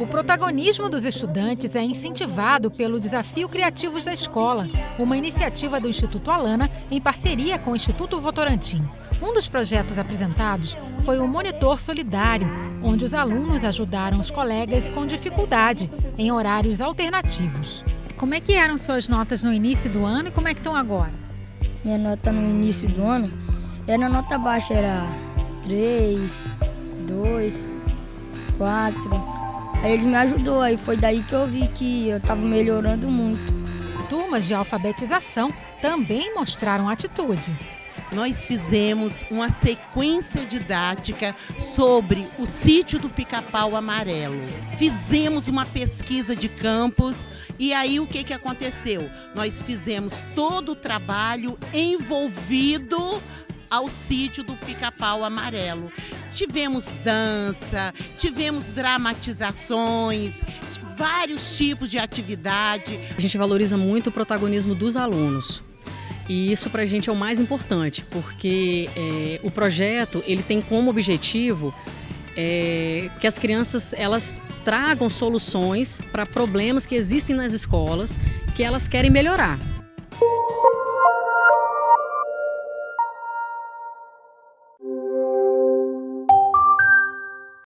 O protagonismo dos estudantes é incentivado pelo Desafio Criativos da Escola, uma iniciativa do Instituto Alana em parceria com o Instituto Votorantim. Um dos projetos apresentados foi o Monitor Solidário, onde os alunos ajudaram os colegas com dificuldade em horários alternativos. Como é que eram suas notas no início do ano e como é que estão agora? Minha nota no início do ano era nota baixa, era 3, 2, 4. Aí ele me ajudou, aí foi daí que eu vi que eu estava melhorando muito. Turmas de alfabetização também mostraram atitude. Nós fizemos uma sequência didática sobre o sítio do pica-pau amarelo. Fizemos uma pesquisa de campos e aí o que, que aconteceu? Nós fizemos todo o trabalho envolvido ao sítio do pica-pau amarelo. Tivemos dança, tivemos dramatizações, vários tipos de atividade. A gente valoriza muito o protagonismo dos alunos. E isso para a gente é o mais importante, porque é, o projeto ele tem como objetivo é, que as crianças elas tragam soluções para problemas que existem nas escolas que elas querem melhorar.